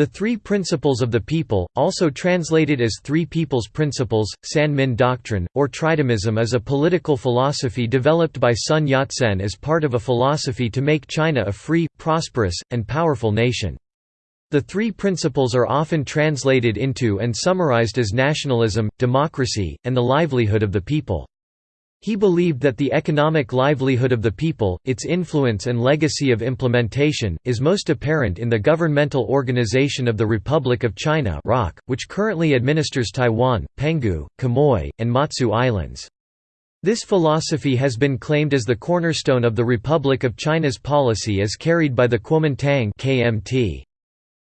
The Three Principles of the People, also translated as Three People's Principles, San-Min Doctrine, or Tridemism is a political philosophy developed by Sun Yat-sen as part of a philosophy to make China a free, prosperous, and powerful nation. The three principles are often translated into and summarized as nationalism, democracy, and the livelihood of the people. He believed that the economic livelihood of the people, its influence and legacy of implementation, is most apparent in the governmental organization of the Republic of China which currently administers Taiwan, Penghu, Quemoy, and Matsu Islands. This philosophy has been claimed as the cornerstone of the Republic of China's policy as carried by the Kuomintang KMT.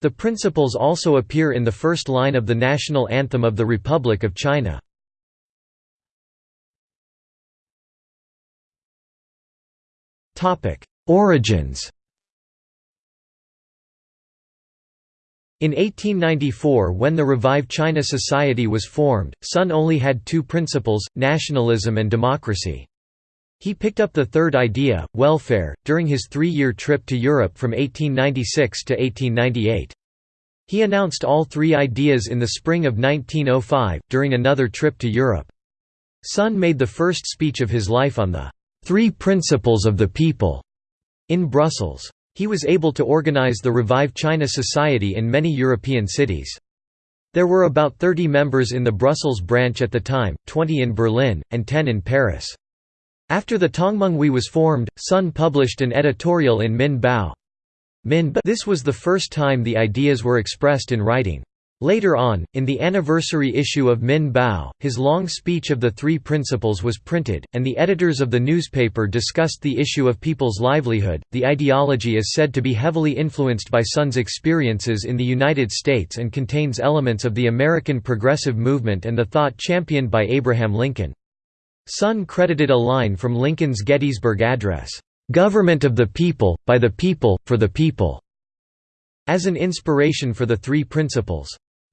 The principles also appear in the first line of the national anthem of the Republic of China. Origins In 1894 when the Revive China Society was formed, Sun only had two principles, nationalism and democracy. He picked up the third idea, welfare, during his three-year trip to Europe from 1896 to 1898. He announced all three ideas in the spring of 1905, during another trip to Europe. Sun made the first speech of his life on the Three Principles of the People in Brussels. He was able to organize the Revive China Society in many European cities. There were about 30 members in the Brussels branch at the time, 20 in Berlin, and 10 in Paris. After the Tongmenghui was formed, Sun published an editorial in Min Bao. Min Bao. This was the first time the ideas were expressed in writing. Later on, in the anniversary issue of Min Bao, his long speech of the Three Principles was printed, and the editors of the newspaper discussed the issue of people's livelihood. The ideology is said to be heavily influenced by Sun's experiences in the United States and contains elements of the American progressive movement and the thought championed by Abraham Lincoln. Sun credited a line from Lincoln's Gettysburg Address, "'Government of the people, by the people, for the people' as an inspiration for the Three Principles.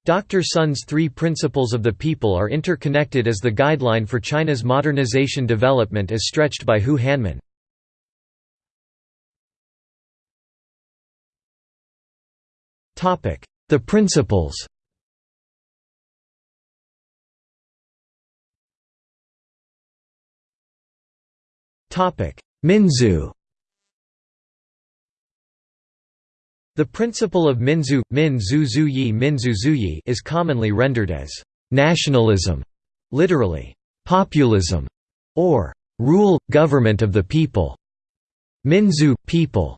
Dr. Sun's three principles of the people are interconnected as the guideline for China's modernization development as stretched by Hu Hanmin. The principles Minzu The principle of Minzu, Min Zhu Zhuyi Minzu Zhuyi is commonly rendered as nationalism, literally, populism, or rule, government of the people. Minzu, people,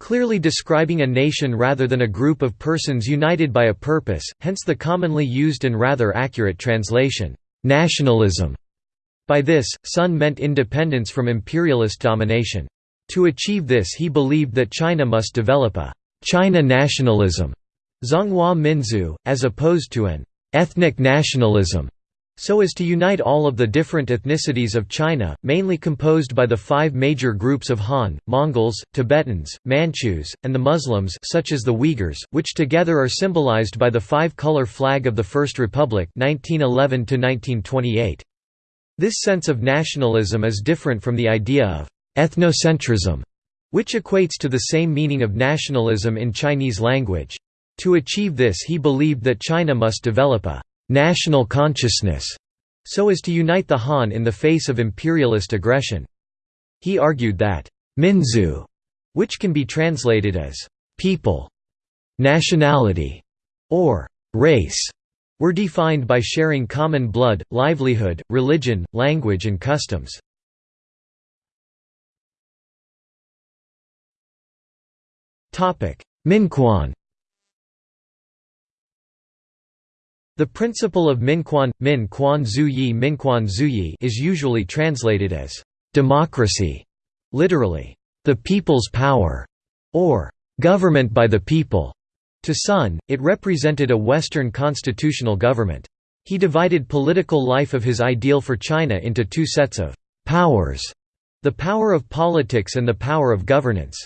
clearly describing a nation rather than a group of persons united by a purpose, hence the commonly used and rather accurate translation, nationalism. By this, Sun meant independence from imperialist domination. To achieve this he believed that China must develop a China nationalism, Zhonghua Minzu, as opposed to an ethnic nationalism, so as to unite all of the different ethnicities of China, mainly composed by the five major groups of Han, Mongols, Tibetans, Manchus, and the Muslims such as the Uyghurs, which together are symbolized by the five-color flag of the First Republic 1911 -1928. This sense of nationalism is different from the idea of ethnocentrism, which equates to the same meaning of nationalism in Chinese language. To achieve this he believed that China must develop a «national consciousness» so as to unite the Han in the face of imperialist aggression. He argued that «minzu», which can be translated as «people», «nationality» or «race», were defined by sharing common blood, livelihood, religion, language and customs. Minquan The principle of Minquan, Min Quan Zhuyi Minquan Zhuyi is usually translated as democracy, literally, the people's power, or government by the people. To Sun, it represented a Western constitutional government. He divided political life of his ideal for China into two sets of powers, the power of politics and the power of governance.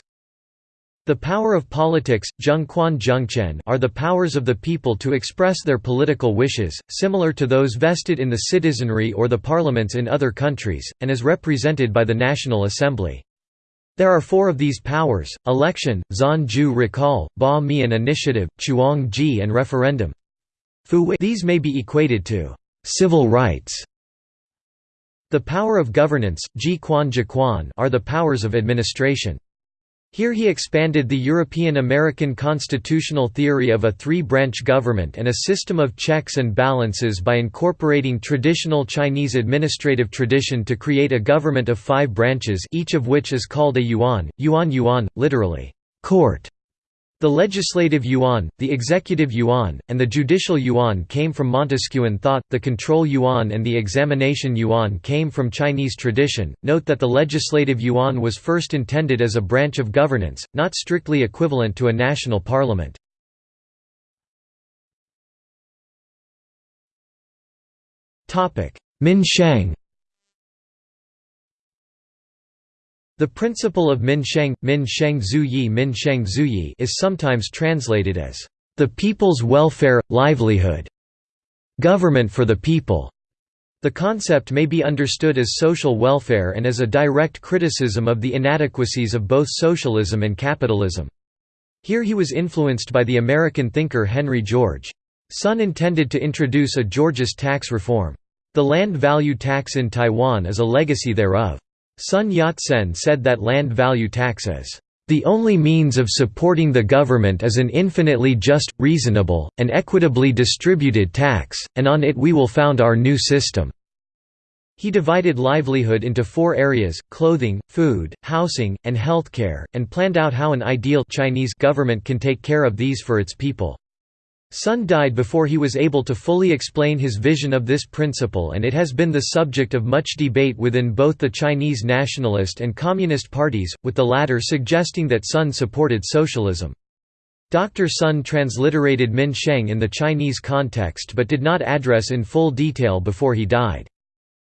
The power of politics, Zhengquan Zhengchen are the powers of the people to express their political wishes, similar to those vested in the citizenry or the parliaments in other countries, and is represented by the National Assembly. There are four of these powers, election, Zhan recall, Ba Mian initiative, Chuang Ji and referendum. These may be equated to «civil rights». The power of governance are the powers of administration. Here he expanded the European-American constitutional theory of a three-branch government and a system of checks and balances by incorporating traditional Chinese administrative tradition to create a government of five branches each of which is called a yuan, yuan yuan, literally, court. The legislative yuan, the executive yuan, and the judicial yuan came from Montesquieuan thought, the control yuan and the examination yuan came from Chinese tradition. Note that the legislative yuan was first intended as a branch of governance, not strictly equivalent to a national parliament. Min The principle of Min Sheng, Min Sheng Zhuyi Min Sheng Zhuyi is sometimes translated as, "...the people's welfare, livelihood", "...government for the people". The concept may be understood as social welfare and as a direct criticism of the inadequacies of both socialism and capitalism. Here he was influenced by the American thinker Henry George. Sun intended to introduce a Georgist tax reform. The land value tax in Taiwan is a legacy thereof. Sun Yat-sen said that land value tax is the only means of supporting the government is an infinitely just, reasonable, and equitably distributed tax, and on it we will found our new system." He divided livelihood into four areas, clothing, food, housing, and healthcare, and planned out how an ideal Chinese government can take care of these for its people. Sun died before he was able to fully explain his vision of this principle and it has been the subject of much debate within both the Chinese nationalist and communist parties, with the latter suggesting that Sun supported socialism. Dr. Sun transliterated Min Sheng in the Chinese context but did not address in full detail before he died.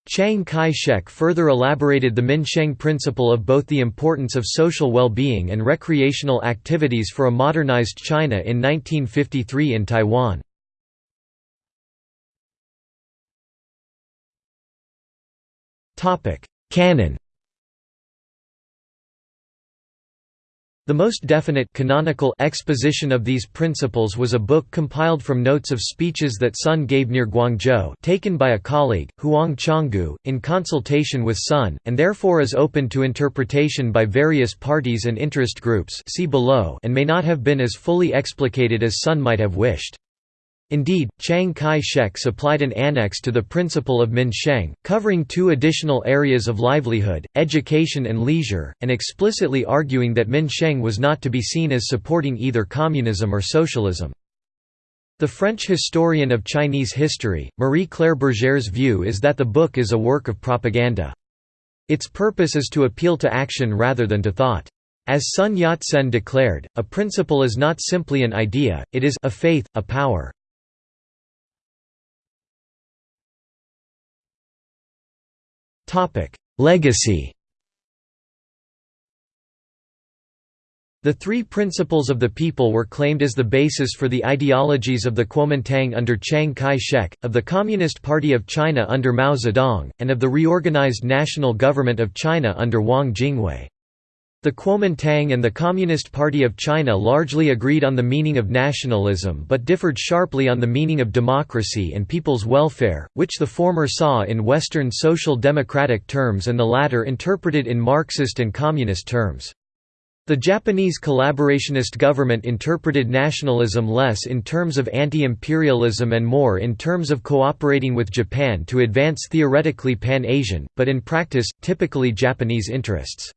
Chiang Kai-shek further elaborated the Minsheng principle of both the importance of social well-being and recreational activities for a modernized China in 1953 in Taiwan. Canon The most definite canonical exposition of these principles was a book compiled from notes of speeches that Sun gave near Guangzhou taken by a colleague, Huang Changgu, in consultation with Sun, and therefore is open to interpretation by various parties and interest groups see below and may not have been as fully explicated as Sun might have wished. Indeed, Chiang Kai-shek supplied an annex to the principle of Min Sheng, covering two additional areas of livelihood, education and leisure, and explicitly arguing that Min Sheng was not to be seen as supporting either communism or socialism. The French historian of Chinese history, Marie-Claire Bergère's view is that the book is a work of propaganda. Its purpose is to appeal to action rather than to thought. As Sun Yat-sen declared, a principle is not simply an idea, it is a faith, a power. Legacy The three principles of the people were claimed as the basis for the ideologies of the Kuomintang under Chiang Kai-shek, of the Communist Party of China under Mao Zedong, and of the reorganized National Government of China under Wang Jingwei. The Kuomintang and the Communist Party of China largely agreed on the meaning of nationalism but differed sharply on the meaning of democracy and people's welfare, which the former saw in Western social democratic terms and the latter interpreted in Marxist and communist terms. The Japanese collaborationist government interpreted nationalism less in terms of anti-imperialism and more in terms of cooperating with Japan to advance theoretically Pan-Asian, but in practice, typically Japanese interests.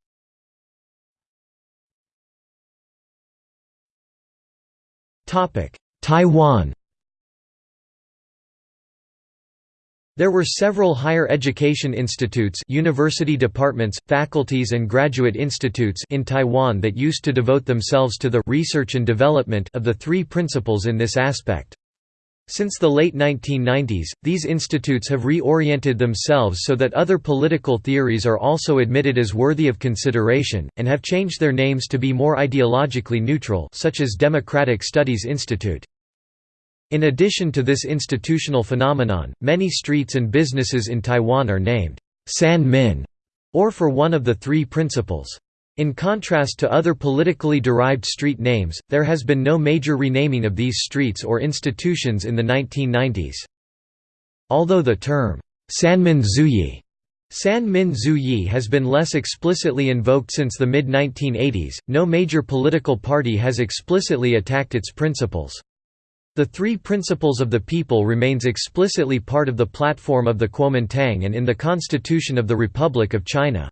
Taiwan There were several higher education institutes university departments, faculties and graduate institutes in Taiwan that used to devote themselves to the research and development of the three principles in this aspect. Since the late 1990s, these institutes have reoriented themselves so that other political theories are also admitted as worthy of consideration, and have changed their names to be more ideologically neutral such as Democratic Studies Institute. In addition to this institutional phenomenon, many streets and businesses in Taiwan are named San Min, or for one of the three principles. In contrast to other politically derived street names, there has been no major renaming of these streets or institutions in the 1990s. Although the term, Sanmin Zhuyi San Min Yi has been less explicitly invoked since the mid-1980s, no major political party has explicitly attacked its principles. The Three Principles of the People remains explicitly part of the platform of the Kuomintang and in the Constitution of the Republic of China.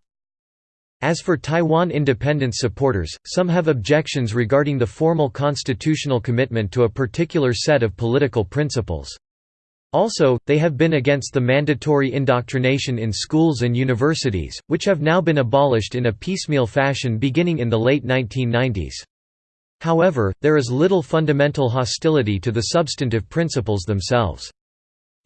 As for Taiwan independence supporters, some have objections regarding the formal constitutional commitment to a particular set of political principles. Also, they have been against the mandatory indoctrination in schools and universities, which have now been abolished in a piecemeal fashion beginning in the late 1990s. However, there is little fundamental hostility to the substantive principles themselves.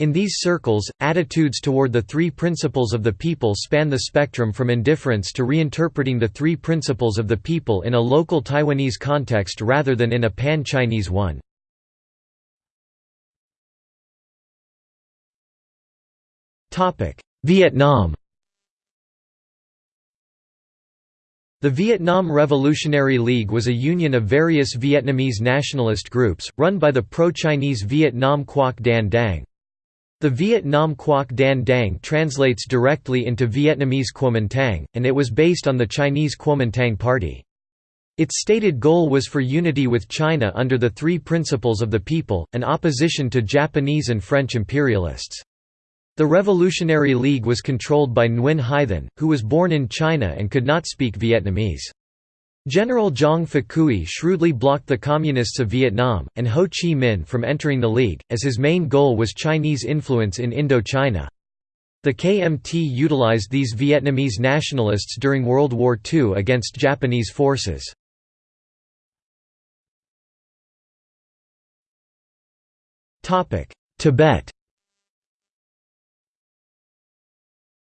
In these circles, attitudes toward the three principles of the people span the spectrum from indifference to reinterpreting the three principles of the people in a local Taiwanese context rather than in a pan-Chinese one. Vietnam The Vietnam Revolutionary League was a union of various Vietnamese nationalist groups, run by the pro-Chinese Vietnam Quoc Dan Dang. The Viet Nam Quoc Dan Dang translates directly into Vietnamese Kuomintang, and it was based on the Chinese Kuomintang Party. Its stated goal was for unity with China under the three principles of the people, an opposition to Japanese and French imperialists. The Revolutionary League was controlled by Nguyen Hai Thanh, who was born in China and could not speak Vietnamese. General Giang Pha shrewdly blocked the Communists of Vietnam, and Ho Chi Minh from entering the League, as his main goal was Chinese influence in Indochina. The KMT utilized these Vietnamese nationalists during World War II against Japanese forces. Tibet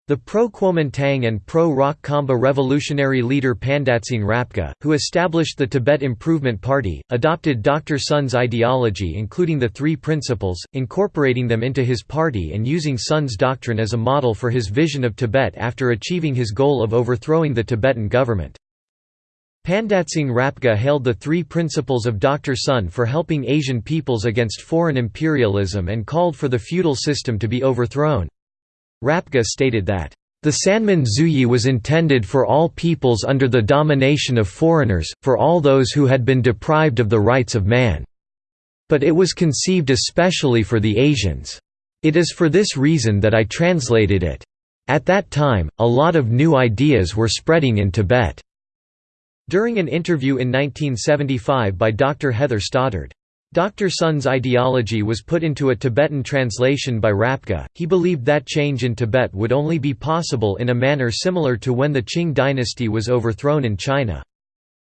The pro-Kuomintang and pro-Roc Khamba revolutionary leader Pandatsang Rapkha, who established the Tibet Improvement Party, adopted Dr. Sun's ideology including the Three Principles, incorporating them into his party and using Sun's doctrine as a model for his vision of Tibet after achieving his goal of overthrowing the Tibetan government. Pandatsang Rapkha hailed the three principles of Dr. Sun for helping Asian peoples against foreign imperialism and called for the feudal system to be overthrown. Rapkha stated that, "...the Sanmin Zhuyi was intended for all peoples under the domination of foreigners, for all those who had been deprived of the rights of man. But it was conceived especially for the Asians. It is for this reason that I translated it. At that time, a lot of new ideas were spreading in Tibet." During an interview in 1975 by Dr. Heather Stoddard, Dr. Sun's ideology was put into a Tibetan translation by Rapkha. He believed that change in Tibet would only be possible in a manner similar to when the Qing dynasty was overthrown in China.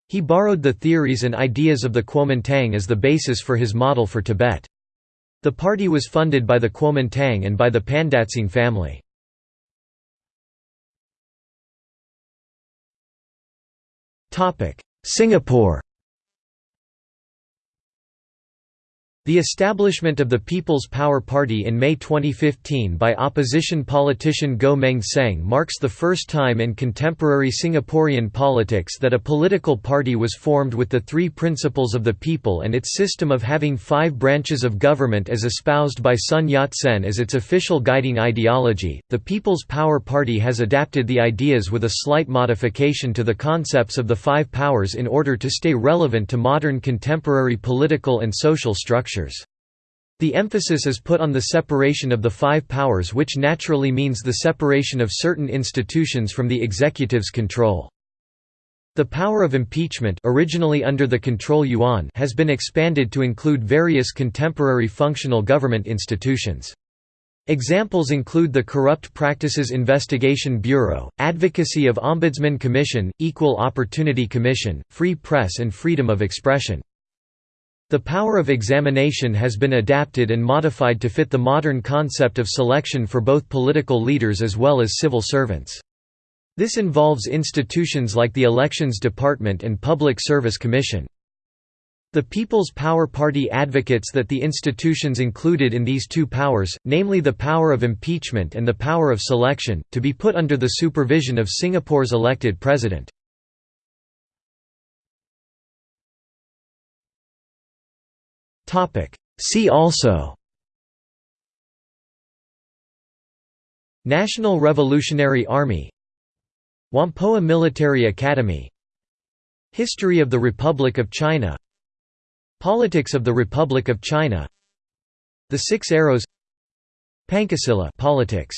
He borrowed the theories and ideas of the Kuomintang as the basis for his model for Tibet. The party was funded by the Kuomintang and by the Pandatsang family. Singapore The establishment of the People's Power Party in May 2015 by opposition politician Goh Meng Seng marks the first time in contemporary Singaporean politics that a political party was formed with the three principles of the people and its system of having five branches of government as espoused by Sun Yat-sen as its official guiding ideology. The People's Power Party has adapted the ideas with a slight modification to the concepts of the five powers in order to stay relevant to modern contemporary political and social structures structures. The emphasis is put on the separation of the five powers which naturally means the separation of certain institutions from the executive's control. The power of impeachment originally under the control yuan has been expanded to include various contemporary functional government institutions. Examples include the Corrupt Practices Investigation Bureau, Advocacy of Ombudsman Commission, Equal Opportunity Commission, Free Press and Freedom of Expression. The power of examination has been adapted and modified to fit the modern concept of selection for both political leaders as well as civil servants. This involves institutions like the Elections Department and Public Service Commission. The People's Power Party advocates that the institutions included in these two powers, namely the power of impeachment and the power of selection, to be put under the supervision of Singapore's elected president. See also National Revolutionary Army Whampoa Military Academy History of the Republic of China Politics of the Republic of China The Six Arrows Pancasila politics